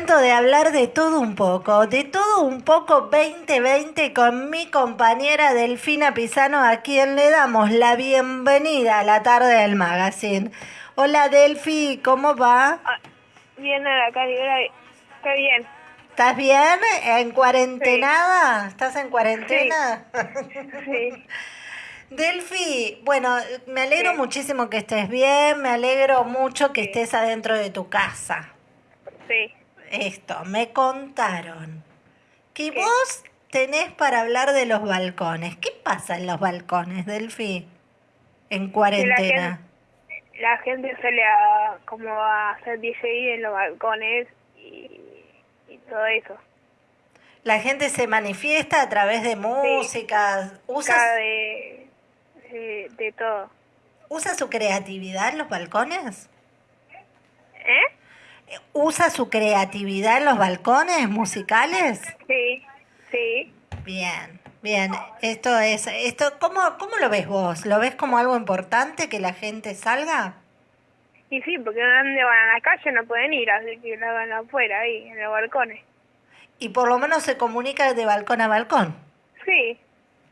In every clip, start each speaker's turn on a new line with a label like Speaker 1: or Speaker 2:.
Speaker 1: momento de hablar de todo un poco, de todo un poco 2020 con mi compañera Delfina Pisano, a quien le damos la bienvenida a la tarde del magazine. Hola Delfi, ¿cómo va?
Speaker 2: Ah, bien, acá, está bien.
Speaker 1: ¿Estás bien? ¿En cuarentenada? ¿Estás en cuarentena?
Speaker 2: Sí.
Speaker 1: Delfi, bueno, me alegro muchísimo que estés bien, me alegro mucho que estés adentro de tu casa.
Speaker 2: Sí.
Speaker 1: Esto, me contaron que vos tenés para hablar de los balcones. ¿Qué pasa en los balcones, Delfi? En cuarentena.
Speaker 2: La gente, sale a, como a hacer DJ en los balcones y, todo eso.
Speaker 1: La gente se manifiesta a través de música,
Speaker 2: usa de, de, todo.
Speaker 1: ¿Usa su creatividad en los balcones? ¿Usa su creatividad en los balcones musicales?
Speaker 2: Sí, sí.
Speaker 1: Bien, bien. Esto es, esto, ¿cómo, ¿cómo lo ves vos? ¿Lo ves como algo importante que la gente salga?
Speaker 2: Y sí, porque donde van a la calle no pueden ir, así que lo hagan afuera, ahí, en los balcones.
Speaker 1: Y por lo menos se comunica de balcón a balcón.
Speaker 2: Sí,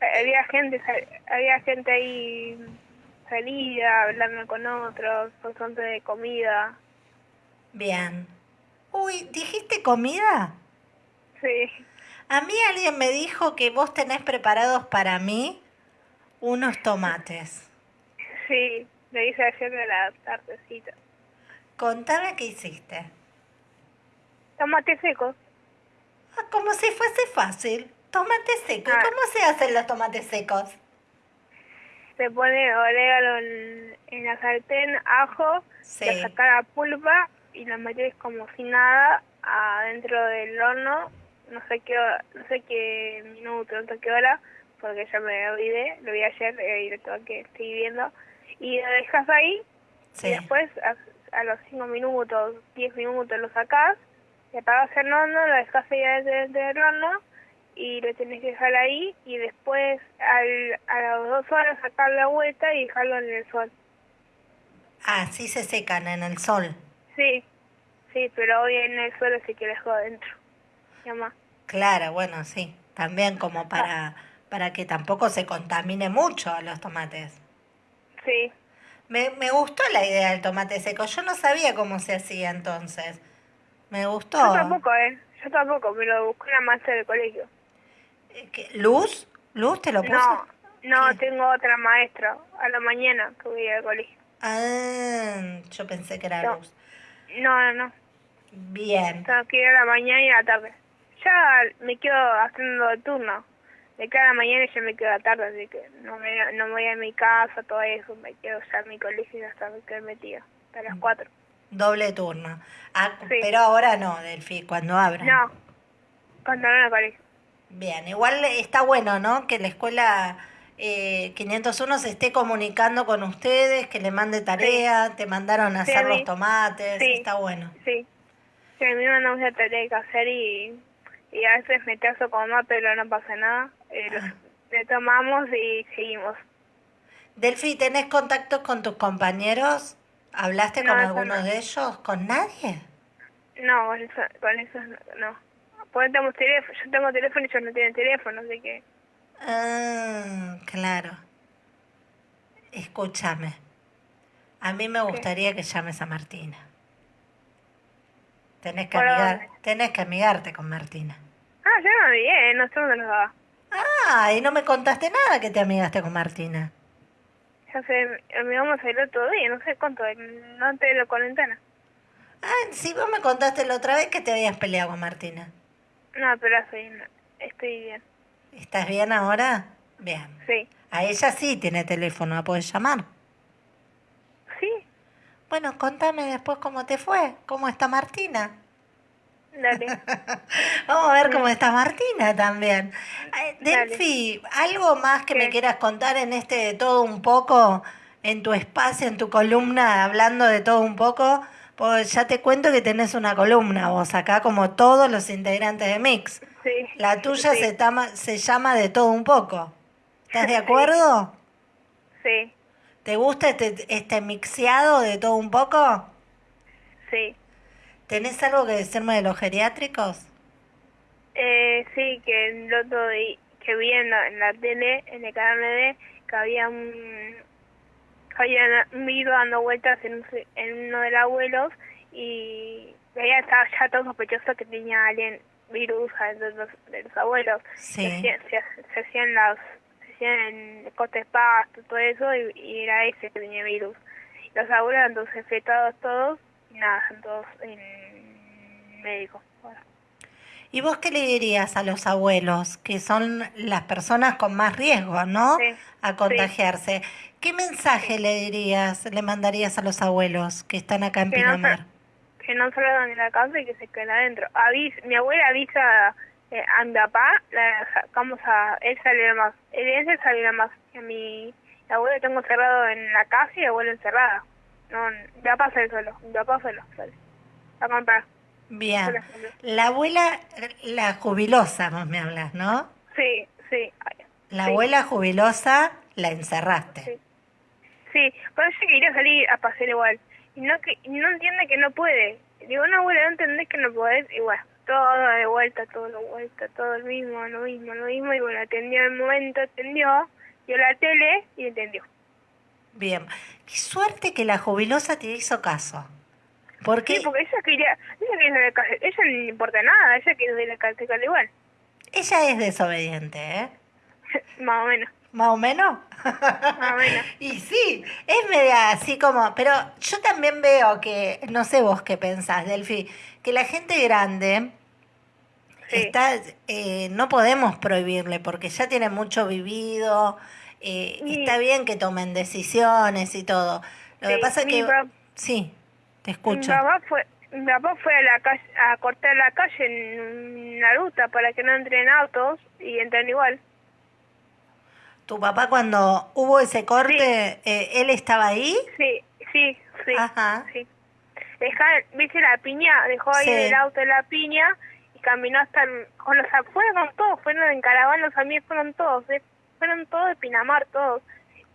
Speaker 2: había gente, había gente ahí salida, hablando con otros, por de comida.
Speaker 1: Bien. Uy, ¿dijiste comida?
Speaker 2: Sí.
Speaker 1: A mí alguien me dijo que vos tenés preparados para mí unos tomates.
Speaker 2: Sí, le hice ayer de la tardecita.
Speaker 1: Contame qué hiciste.
Speaker 2: Tomate seco.
Speaker 1: Ah, como si fuese fácil. Tomate seco.
Speaker 2: Ah.
Speaker 1: ¿Cómo se hacen los tomates secos?
Speaker 2: Se pone orégano en, la sartén, ajo, se saca la pulpa y la metes como si nada adentro del horno, no sé qué no sé qué minuto, no sé qué hora, porque ya me olvidé, lo vi ayer eh, y lo que estoy viendo, y lo dejas ahí y después a, los 5 minutos, 10 minutos lo sacás, y apagas el horno, lo dejas ahí dentro del horno y lo tenés que dejar ahí y después al, a las dos horas sacar la vuelta y dejarlo en el sol.
Speaker 1: Ah, sí se secan en el sol.
Speaker 2: Sí, sí, pero hoy en el suelo sí que dejo adentro. Llama.
Speaker 1: Claro, bueno, sí. También como para, para que tampoco se contamine mucho los tomates.
Speaker 2: Sí.
Speaker 1: Me, me gustó la idea del tomate seco. Yo no sabía cómo se hacía entonces. Me gustó.
Speaker 2: Yo tampoco, ¿eh? Yo tampoco, me lo buscó la maestra del colegio.
Speaker 1: Eh, ¿Luz? ¿Luz te lo puso?
Speaker 2: No, no, tengo otra maestra a la mañana que voy al colegio.
Speaker 1: Ah, yo pensé que era Luz.
Speaker 2: No, no, no.
Speaker 1: Bien.
Speaker 2: Tengo que ir a la mañana y a la tarde. Ya me quedo haciendo el turno. De cada mañana ya me quedo a la tarde, así que no me, no me voy a mi casa, todo eso. Me quedo ya en mi colegio hasta que me metida. Hasta las cuatro.
Speaker 1: Doble turno. Ah, pero ahora no, Delfi, cuando abra.
Speaker 2: No, cuando no el colegio.
Speaker 1: Bien, igual está bueno, ¿no? Que la escuela eh, 501 se esté comunicando con ustedes, que le mande tarea, te mandaron a hacer los tomates, está bueno.
Speaker 2: Sí, sí a mí me mandan una tarea que hacer y, y a veces me caso con más, pero no pasa nada. Eh, ah. Le tomamos y seguimos.
Speaker 1: Delfi, ¿tenés contactos con tus compañeros? ¿Hablaste con algunos de ellos? ¿Con nadie?
Speaker 2: No, con eso, con eso no. Pues tengo teléfono, yo tengo teléfono y ellos no tienen teléfono, así que...
Speaker 1: Ah, claro. Escúchame. A mí me gustaría que llames a Martina. Tenés que, amigar, tenés que amigarte con Martina.
Speaker 2: Ah, ya me amigué, no sé dónde nos va.
Speaker 1: Ah, y no me contaste nada que te amigaste con Martina.
Speaker 2: Ya sé, amigamos el otro día, no sé cuánto, no antes de la cuarentena.
Speaker 1: Ah, sí, vos me contaste la otra vez que te habías peleado con Martina.
Speaker 2: No, pero estoy, estoy bien.
Speaker 1: ¿Estás bien ahora? Bien.
Speaker 2: Sí.
Speaker 1: A ella sí tiene teléfono, ¿la puedes llamar?
Speaker 2: Sí.
Speaker 1: Bueno, contame después cómo te fue, cómo está Martina.
Speaker 2: Dale.
Speaker 1: Vamos a ver cómo está Martina también. Delfi, ¿algo más que me quieras contar en este de todo un poco, en tu espacio, en tu columna, hablando de todo un poco? Pues ya te cuento que tenés una columna vos acá, como todos los integrantes de Mix. La tuya se, se llama De todo un poco. ¿Estás de acuerdo?
Speaker 2: Sí.
Speaker 1: ¿Te gusta este, este mixeado de todo un poco?
Speaker 2: Sí.
Speaker 1: ¿Tenés algo que decirme de los geriátricos?
Speaker 2: Eh, sí, que el otro día, que vi en la, tele, en el canal de que había un, había un virus dando vueltas en, en uno de los abuelos y ella estaba ya todo sospechoso que tenía alguien virus de los, de los abuelos.
Speaker 1: Sí.
Speaker 2: Se, hacían las se hacían cortes pasto, todo eso, y, era ese que tenía virus. Los abuelos entonces infectados todos, y nada, todos en médico.
Speaker 1: ¿Y vos qué le dirías a los abuelos, que son las personas con más riesgo, ¿no? a contagiarse. ¿Qué mensaje le dirías, le mandarías a los abuelos que están acá en Pinamar?
Speaker 2: Que no salgan de la casa y que se queden adentro. Avis, mi abuela avisa eh, a mi papá, la sacamos a él salió más, él, él salió más. A mi abuelo tengo encerrado en la casa y abuelo encerrada. No, mi papá sale solo, mi papá solo sale. A comprar.
Speaker 1: Bien. La abuela, la jubilosa, vos me hablas, ¿no?
Speaker 2: Sí, sí.
Speaker 1: La abuela jubilosa la encerraste.
Speaker 2: Sí. Sí, pero ella quería salir a pasear igual y no que no entiende que no puede. Digo, no, abuela, no entendés que no podés. Y bueno, todo de vuelta, todo de vuelta, todo lo mismo, lo mismo, lo mismo. Y bueno, atendió en el momento, atendió, vio la tele y entendió.
Speaker 1: Bien. Qué suerte que la jubilosa te hizo caso. ¿Por qué?
Speaker 2: Sí, porque ella quería, ella quería la ella no le importa nada, ella quiere a la cárcel igual.
Speaker 1: Ella es desobediente, ¿eh?
Speaker 2: Más o menos.
Speaker 1: ¿Más o menos?
Speaker 2: Más o menos.
Speaker 1: y sí, es media así como, pero yo también veo que, no sé vos qué pensás, Delfi, que la gente grande está, eh, no podemos prohibirle porque ya tiene mucho vivido, eh, está bien que tomen decisiones y todo. Lo que pasa es que... Sí, te escucho.
Speaker 2: Mi papá fue, mi papá fue a, la calle, a cortar la calle en la ruta para que no entren autos y entren igual.
Speaker 1: ¿Tu papá cuando hubo ese corte, eh, él estaba ahí?
Speaker 2: Sí, sí, sí. Ajá. sí. ¿Viste la piña? Dejó ahí el auto de la piña y caminó hasta... El, con los, fueron todos, fueron en caravana, los amigos fueron todos, eh, fueron todos de Pinamar, todos.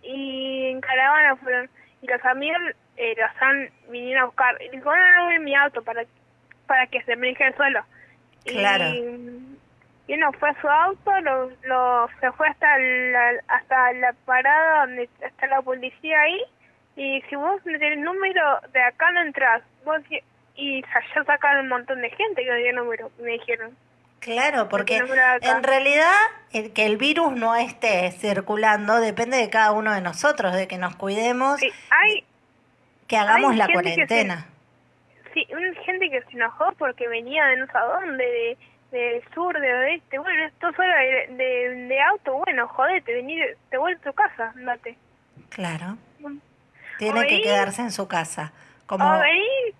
Speaker 2: Y en caravana fueron... Y los amigos eh, los han vinieron a buscar. Y dijo, no, no, en mi auto para, para que se me el suelo.
Speaker 1: Claro.
Speaker 2: Y, y uno fue a su auto, lo, lo, se fue hasta la, hasta la parada donde está la policía ahí, y si vos no tenés número de acá no entras, vos y ya sacaron un montón de gente que no tenía número, me dijeron.
Speaker 1: Claro, porque en realidad el que el virus no esté circulando depende de cada uno de nosotros, de que nos cuidemos,
Speaker 2: hay,
Speaker 1: que hagamos la cuarentena.
Speaker 2: sí, hay gente que se enojó porque venía de no sé dónde, de del sur, de oeste, bueno, esto solo de, de, auto, bueno, jodete, venir, te vuelves a tu casa, andate.
Speaker 1: Claro. Tiene que quedarse en su casa. Como...
Speaker 2: O venir,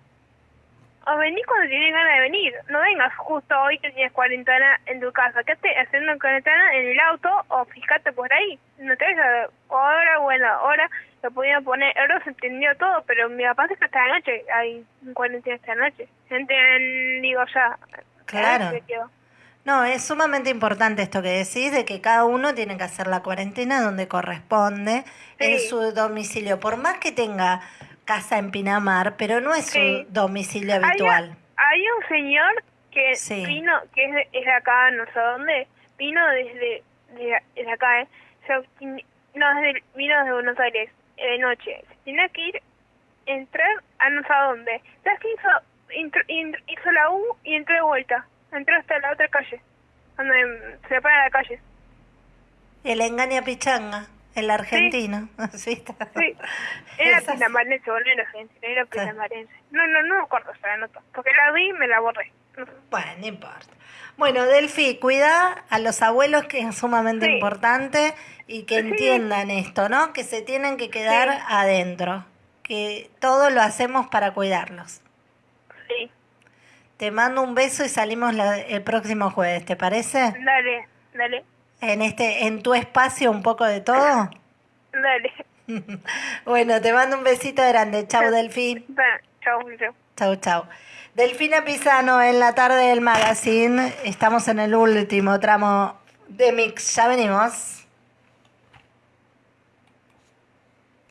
Speaker 2: o venir cuando tienes ganas de venir. No vengas justo hoy que tienes cuarentena en tu casa. Quédate haciendo cuarentena en el auto o fíjate por ahí. No te ves ahora, bueno, ahora lo podían poner. Ahora se entendió todo, pero mi papá es que esta noche hay cuarentena esta noche. Gente, digo ya,
Speaker 1: Claro. No, es sumamente importante esto que decís, de que cada uno tiene que hacer la cuarentena donde corresponde, en su domicilio, por más que tenga casa en Pinamar, pero no es su domicilio habitual.
Speaker 2: Hay, un señor que vino, que es de, es acá, no sé dónde, vino desde, de, acá, ¿eh? no, desde, vino desde Buenos Aires, de noche. Tiene que ir, entrar a no sé dónde. ¿Sabes qué hizo? Hizo la U y entró de vuelta. Entró hasta la otra calle, donde se para la calle.
Speaker 1: El engaña pichanga, el argentino. Sí,
Speaker 2: sí. Era pinamarense, no era argentino, era pinamarense. No, no, no me acuerdo la nota, porque la vi y me la borré.
Speaker 1: Bueno, no importa. Bueno, Delfi, cuida a los abuelos, que es sumamente importante, y que entiendan esto, ¿no? Que se tienen que quedar adentro, que todo lo hacemos para cuidarlos. Te mando un beso y salimos el próximo jueves, ¿te parece?
Speaker 2: Dale, dale.
Speaker 1: En este, en tu espacio un poco de todo.
Speaker 2: Dale.
Speaker 1: bueno, te mando un besito grande. Chau, Delfín.
Speaker 2: Chau, chau.
Speaker 1: Chau, chau. Delfina Pisano en la tarde del magazine. Estamos en el último tramo de Mix. Ya venimos.